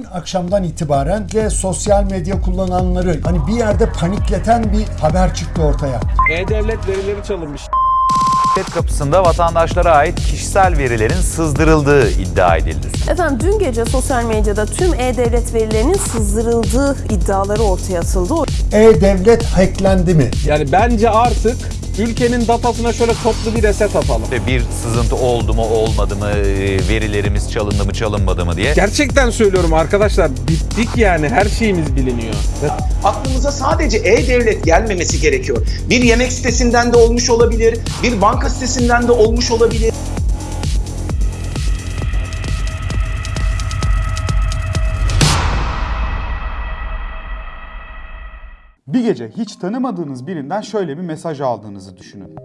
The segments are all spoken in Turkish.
dün akşamdan itibaren de sosyal medya kullananları hani bir yerde panikleten bir haber çıktı ortaya. E-Devlet verileri çalınmış. Devlet kapısında vatandaşlara ait kişisel verilerin sızdırıldığı iddia edildi. Efendim dün gece sosyal medyada tüm e-devlet verilerinin sızdırıldığı iddiaları ortaya atıldı. E-Devlet hacklendi mi? Yani bence artık ülkenin datasına şöyle toplu bir reset atalım. Bir sızıntı oldu mu olmadı mı, e, verilerimiz çalındı mı çalınmadı mı diye. Gerçekten söylüyorum arkadaşlar bittik yani her şeyimiz biliniyor. aklımıza sadece e-devlet gelmemesi gerekiyor. Bir yemek sitesinden de olmuş olabilir, bir banka sitesinden de olmuş olabilir. Bir gece hiç tanımadığınız birinden şöyle bir mesaj aldığınızı düşünün.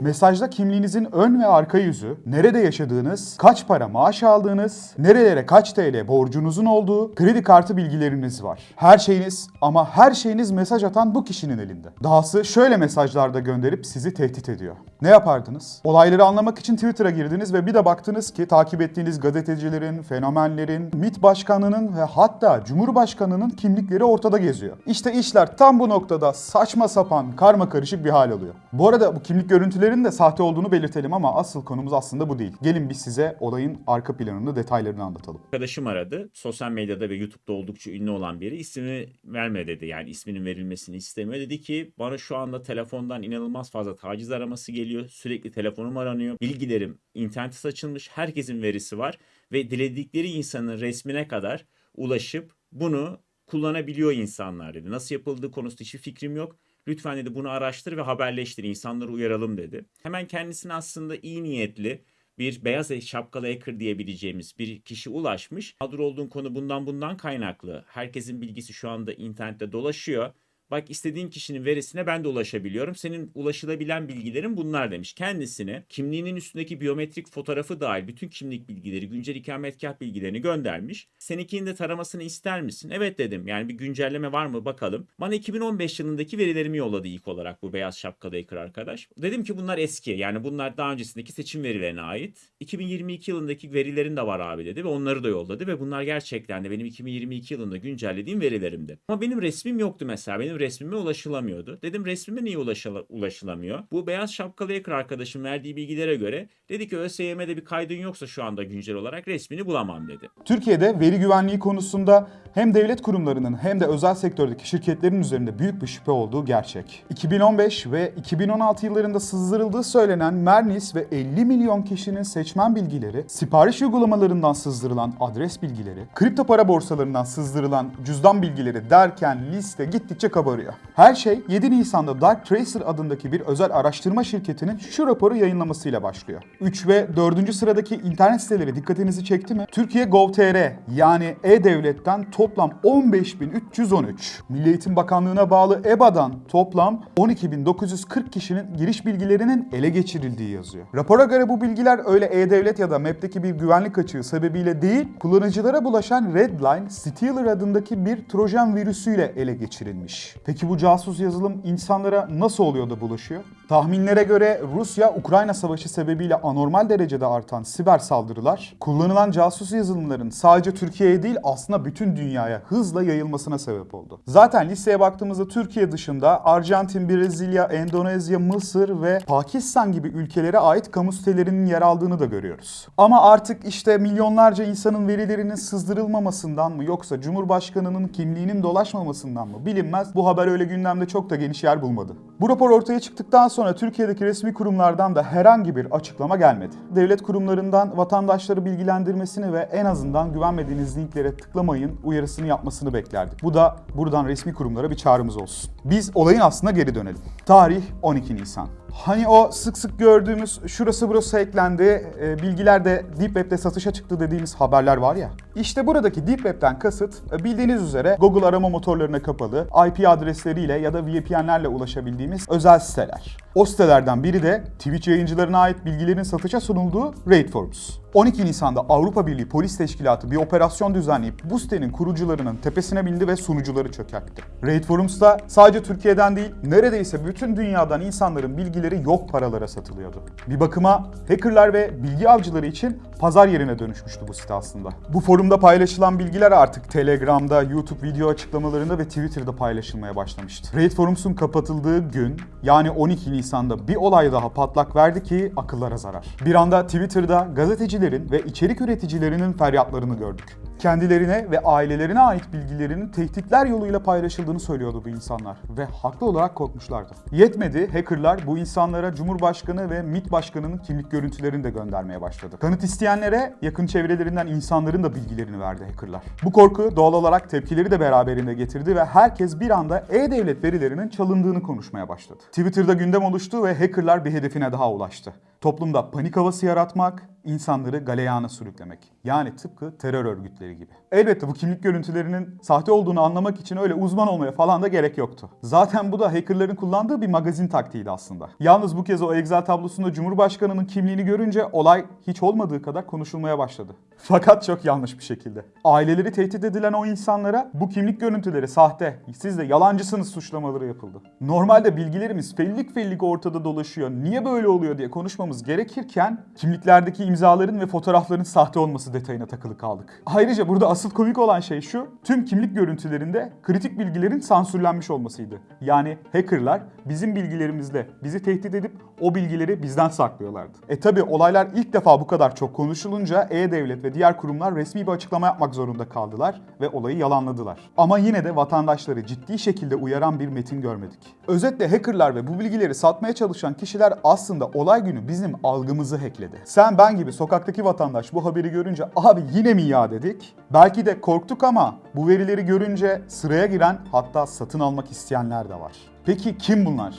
Mesajda kimliğinizin ön ve arka yüzü, nerede yaşadığınız, kaç para maaş aldığınız, nerelere kaç TL borcunuzun olduğu, kredi kartı bilgileriniz var. Her şeyiniz ama her şeyiniz mesaj atan bu kişinin elinde. Dahası şöyle mesajlarda gönderip sizi tehdit ediyor. Ne yapardınız? Olayları anlamak için Twitter'a girdiniz ve bir de baktınız ki takip ettiğiniz gazetecilerin, fenomenlerin, MİT başkanının ve hatta Cumhurbaşkanının kimlikleri ortada geziyor. İşte işler tam bu noktada saçma sapan, karma karışık bir hal alıyor. Bu arada bu kimlik görüntülerinin de sahte olduğunu belirtelim ama asıl konumuz aslında bu değil. Gelin biz size olayın arka planını, detaylarını anlatalım. arkadaşım aradı. Sosyal medyada ve YouTube'da oldukça ünlü olan biri. İsmini verme dedi. Yani isminin verilmesini istemiyor. Dedi ki bana şu anda telefondan inanılmaz fazla taciz araması geliyor. Sürekli telefonum aranıyor. Bilgilerim internete saçılmış. Herkesin verisi var. Ve diledikleri insanın resmine kadar ulaşıp bunu kullanabiliyor insanlar dedi. Nasıl yapıldığı konusunda hiçbir fikrim yok. Lütfen dedi bunu araştır ve haberleştir. İnsanları uyaralım dedi. Hemen kendisine aslında iyi niyetli bir beyaz şapkalı hacker diyebileceğimiz bir kişi ulaşmış. Mağdur olduğun konu bundan bundan kaynaklı. Herkesin bilgisi şu anda internette dolaşıyor. Bak istediğin kişinin verisine ben de ulaşabiliyorum. Senin ulaşılabilen bilgilerin bunlar demiş. Kendisine kimliğinin üstündeki biyometrik fotoğrafı dahil bütün kimlik bilgileri, güncel ikametgah bilgilerini göndermiş. Seninkinin de taramasını ister misin? Evet dedim. Yani bir güncelleme var mı bakalım. Bana 2015 yılındaki verilerimi yolladı ilk olarak bu beyaz şapkalı hacker arkadaş. Dedim ki bunlar eski. Yani bunlar daha öncesindeki seçim verilerine ait. 2022 yılındaki verilerin de var abi dedi ve onları da yolladı ve bunlar gerçekten de benim 2022 yılında güncellediğim verilerimdi. Ama benim resmim yoktu mesela. Benim resmime ulaşılamıyordu. Dedim resmime niye ulaşıla- ulaşılamıyor? Bu beyaz şapkalı hacker arkadaşım verdiği bilgilere göre dedi ki ÖSYM'de bir kaydın yoksa şu anda güncel olarak resmini bulamam dedi. Türkiye'de veri güvenliği konusunda hem devlet kurumlarının hem de özel sektördeki şirketlerin üzerinde büyük bir şüphe olduğu gerçek. 2015 ve 2016 yıllarında sızdırıldığı söylenen Mernis ve 50 milyon kişinin seçmen bilgileri, sipariş uygulamalarından sızdırılan adres bilgileri, kripto para borsalarından sızdırılan cüzdan bilgileri derken liste gittikçe kabarıyor. Her şey 7 Nisan'da Dark Tracer adındaki bir özel araştırma şirketinin şu raporu yayınlamasıyla başlıyor. 3 ve 4. sıradaki internet siteleri dikkatinizi çekti mi? Türkiye Gov.tr yani E-Devlet'ten toplam 15.313, Milli Eğitim Bakanlığı'na bağlı EBA'dan toplam 12.940 kişinin giriş bilgilerinin ele geçirildiği yazıyor. Rapora göre bu bilgiler öyle E-Devlet ya da MEP'teki bir güvenlik açığı sebebiyle değil, kullanıcılara bulaşan Redline, Stealer adındaki bir trojan virüsüyle ele geçirilmiş. Peki bu casus yazılım insanlara nasıl oluyor da bulaşıyor? Tahminlere göre Rusya-Ukrayna savaşı sebebiyle anormal derecede artan siber saldırılar, kullanılan casus yazılımların sadece Türkiye'ye değil aslında bütün dünyaya hızla yayılmasına sebep oldu. Zaten listeye baktığımızda Türkiye dışında Arjantin, Brezilya, Endonezya, Mısır ve Pakistan gibi ülkelere ait kamu sitelerinin yer aldığını da görüyoruz. Ama artık işte milyonlarca insanın verilerinin sızdırılmamasından mı yoksa Cumhurbaşkanının kimliğinin dolaşmamasından mı bilinmez bu haber öyle gündemde çok da geniş yer bulmadı. Bu rapor ortaya çıktıktan sonra Türkiye'deki resmi kurumlardan da herhangi bir açıklama gelmedi. Devlet kurumlarından vatandaşları bilgilendirmesini ve en azından güvenmediğiniz linklere tıklamayın uyarısını yapmasını beklerdik. Bu da buradan resmi kurumlara bir çağrımız olsun. Biz olayın aslına geri dönelim. Tarih 12 Nisan. Hani o sık sık gördüğümüz şurası burası eklendi, e, bilgiler de Deep Web'de satışa çıktı dediğimiz haberler var ya. İşte buradaki Deep Web'den kasıt e, bildiğiniz üzere Google arama motorlarına kapalı, IP adresleriyle ya da VPN'lerle ulaşabildiğimiz özel siteler. O sitelerden biri de Twitch yayıncılarına ait bilgilerin satışa sunulduğu Raid Forums. 12 Nisan'da Avrupa Birliği Polis Teşkilatı bir operasyon düzenleyip bu sitenin kurucularının tepesine bindi ve sunucuları çökertti. Raid Forums'ta sadece Türkiye'den değil, neredeyse bütün dünyadan insanların bilgileri yok paralara satılıyordu. Bir bakıma hackerlar ve bilgi avcıları için pazar yerine dönüşmüştü bu site aslında. Bu forumda paylaşılan bilgiler artık Telegram'da, YouTube video açıklamalarında ve Twitter'da paylaşılmaya başlamıştı. Raid Forums'un kapatıldığı gün yani 12 Nisan'da bir olay daha patlak verdi ki akıllara zarar. Bir anda Twitter'da gazetecilerin ve içerik üreticilerinin feryatlarını gördük. Kendilerine ve ailelerine ait bilgilerinin tehditler yoluyla paylaşıldığını söylüyordu bu insanlar ve haklı olarak korkmuşlardı. Yetmedi, hackerlar bu insanlara Cumhurbaşkanı ve MİT Başkanı'nın kimlik görüntülerini de göndermeye başladı. Kanıt isteyenlere yakın çevrelerinden insanların da bilgilerini verdi hackerlar. Bu korku doğal olarak tepkileri de beraberinde getirdi ve herkes bir anda e-devlet verilerinin çalındığını konuşmaya başladı. Twitter'da gündem oluştu ve hackerlar bir hedefine daha ulaştı. Toplumda panik havası yaratmak, insanları galeyana sürüklemek. Yani tıpkı terör örgütleri gibi. Elbette bu kimlik görüntülerinin sahte olduğunu anlamak için öyle uzman olmaya falan da gerek yoktu. Zaten bu da hackerların kullandığı bir magazin taktiğiydi aslında. Yalnız bu kez o Excel tablosunda Cumhurbaşkanı'nın kimliğini görünce olay hiç olmadığı kadar konuşulmaya başladı. Fakat çok yanlış bir şekilde. Aileleri tehdit edilen o insanlara bu kimlik görüntüleri sahte, siz de yalancısınız suçlamaları yapıldı. Normalde bilgilerimiz fellik fellik ortada dolaşıyor, niye böyle oluyor diye konuşmamız gerekirken kimliklerdeki imzaların ve fotoğrafların sahte olması detayına takılı kaldık. Ayrıca burada asıl komik olan şey şu, tüm kimlik görüntülerinde kritik bilgilerin sansürlenmiş olmasıydı. Yani hackerlar bizim bilgilerimizle bizi tehdit edip o bilgileri bizden saklıyorlardı. E tabi olaylar ilk defa bu kadar çok konuşulunca E-Devlet ve diğer kurumlar resmi bir açıklama yapmak zorunda kaldılar ve olayı yalanladılar. Ama yine de vatandaşları ciddi şekilde uyaran bir metin görmedik. Özetle hackerlar ve bu bilgileri satmaya çalışan kişiler aslında olay günü bizim algımızı hackledi. Sen ben gibi sokaktaki vatandaş bu haberi görünce abi yine mi ya dedik. Belki de korktuk ama bu verileri görünce sıraya giren hatta satın almak isteyenler de var. Peki kim bunlar?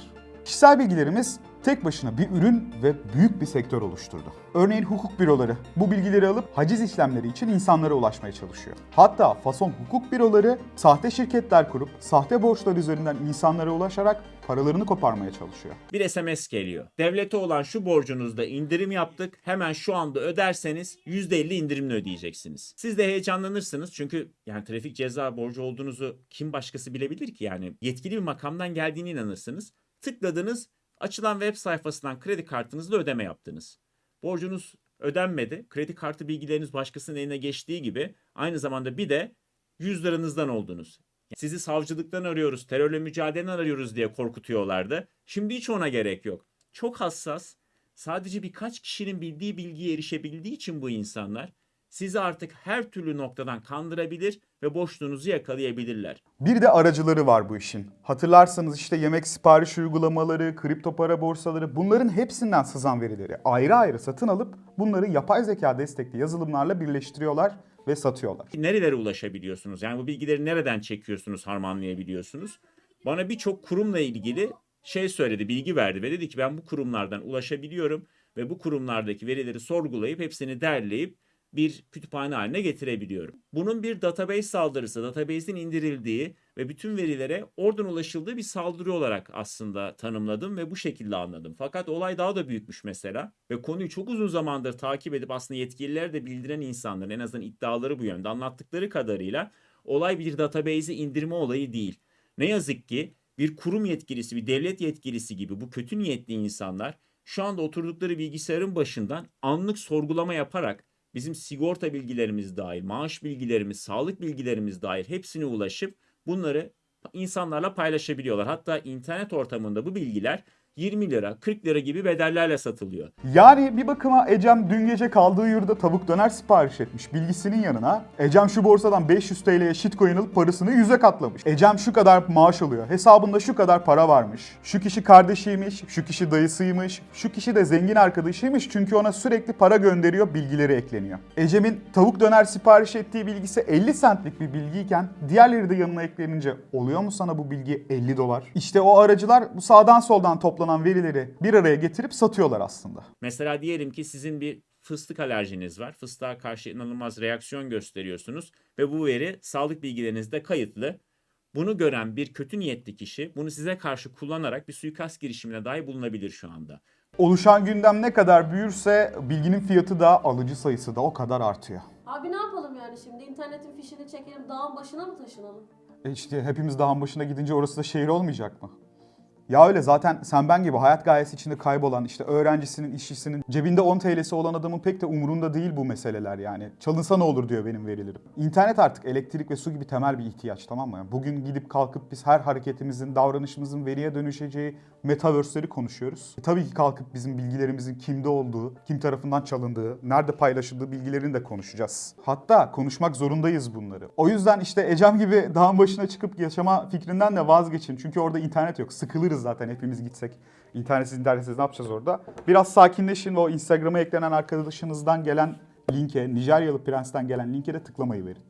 Kişisel bilgilerimiz tek başına bir ürün ve büyük bir sektör oluşturdu. Örneğin hukuk büroları bu bilgileri alıp haciz işlemleri için insanlara ulaşmaya çalışıyor. Hatta fason hukuk büroları sahte şirketler kurup sahte borçlar üzerinden insanlara ulaşarak paralarını koparmaya çalışıyor. Bir SMS geliyor. Devlete olan şu borcunuzda indirim yaptık. Hemen şu anda öderseniz %50 indirimle ödeyeceksiniz. Siz de heyecanlanırsınız çünkü yani trafik ceza borcu olduğunuzu kim başkası bilebilir ki yani yetkili bir makamdan geldiğine inanırsınız. Tıkladınız açılan web sayfasından kredi kartınızla ödeme yaptınız. Borcunuz ödenmedi. Kredi kartı bilgileriniz başkasının eline geçtiği gibi aynı zamanda bir de 100 liranızdan oldunuz. Sizi savcılıktan arıyoruz, terörle mücadeleden arıyoruz diye korkutuyorlardı. Şimdi hiç ona gerek yok. Çok hassas, sadece birkaç kişinin bildiği bilgiye erişebildiği için bu insanlar sizi artık her türlü noktadan kandırabilir ve boşluğunuzu yakalayabilirler. Bir de aracıları var bu işin. Hatırlarsanız işte yemek sipariş uygulamaları, kripto para borsaları bunların hepsinden sızan verileri ayrı ayrı satın alıp bunları yapay zeka destekli yazılımlarla birleştiriyorlar ve satıyorlar. Nerelere ulaşabiliyorsunuz? Yani bu bilgileri nereden çekiyorsunuz, harmanlayabiliyorsunuz? Bana birçok kurumla ilgili şey söyledi, bilgi verdi ve dedi ki ben bu kurumlardan ulaşabiliyorum ve bu kurumlardaki verileri sorgulayıp hepsini derleyip bir kütüphane haline getirebiliyorum. Bunun bir database saldırısı, database'in indirildiği ve bütün verilere oradan ulaşıldığı bir saldırı olarak aslında tanımladım ve bu şekilde anladım. Fakat olay daha da büyükmüş mesela ve konuyu çok uzun zamandır takip edip aslında yetkililer de bildiren insanların en azından iddiaları bu yönde anlattıkları kadarıyla olay bir database'i indirme olayı değil. Ne yazık ki bir kurum yetkilisi, bir devlet yetkilisi gibi bu kötü niyetli insanlar şu anda oturdukları bilgisayarın başından anlık sorgulama yaparak bizim sigorta bilgilerimiz dahil, maaş bilgilerimiz, sağlık bilgilerimiz dahil hepsine ulaşıp bunları insanlarla paylaşabiliyorlar. Hatta internet ortamında bu bilgiler 20 lira, 40 lira gibi bedellerle satılıyor. Yani bir bakıma Ecem dün gece kaldığı yurda tavuk döner sipariş etmiş bilgisinin yanına. Ecem şu borsadan 500 TL'ye shitcoin alıp parasını 100'e katlamış. Ecem şu kadar maaş alıyor. Hesabında şu kadar para varmış. Şu kişi kardeşiymiş, şu kişi dayısıymış, şu kişi de zengin arkadaşıymış çünkü ona sürekli para gönderiyor, bilgileri ekleniyor. Ecem'in tavuk döner sipariş ettiği bilgisi 50 centlik bir bilgiyken diğerleri de yanına eklenince oluyor mu sana bu bilgi 50 dolar? İşte o aracılar bu sağdan soldan toplanan verileri bir araya getirip satıyorlar aslında. Mesela diyelim ki sizin bir fıstık alerjiniz var. Fıstığa karşı inanılmaz reaksiyon gösteriyorsunuz ve bu veri sağlık bilgilerinizde kayıtlı. Bunu gören bir kötü niyetli kişi bunu size karşı kullanarak bir suikast girişimine dahi bulunabilir şu anda. Oluşan gündem ne kadar büyürse bilginin fiyatı da alıcı sayısı da o kadar artıyor. Abi ne yapalım yani şimdi? İnternetin fişini çekelim, dağın başına mı taşınalım? E işte hepimiz dağın başına gidince orası da şehir olmayacak mı? Ya öyle zaten sen ben gibi hayat gayesi içinde kaybolan işte öğrencisinin, işçisinin cebinde 10 TL'si olan adamın pek de umurunda değil bu meseleler yani. Çalınsa ne olur diyor benim verilerim. İnternet artık elektrik ve su gibi temel bir ihtiyaç tamam mı? Yani bugün gidip kalkıp biz her hareketimizin, davranışımızın veriye dönüşeceği metaverse'leri konuşuyoruz. E tabii ki kalkıp bizim bilgilerimizin kimde olduğu, kim tarafından çalındığı, nerede paylaşıldığı bilgilerini de konuşacağız. Hatta konuşmak zorundayız bunları. O yüzden işte Ecem gibi dağın başına çıkıp yaşama fikrinden de vazgeçin. Çünkü orada internet yok. Sıkılırız zaten hepimiz gitsek. İnternetsiz internetsiz ne yapacağız orada? Biraz sakinleşin ve o Instagram'a eklenen arkadaşınızdan gelen linke, Nijeryalı prensten gelen linke de tıklamayı verin.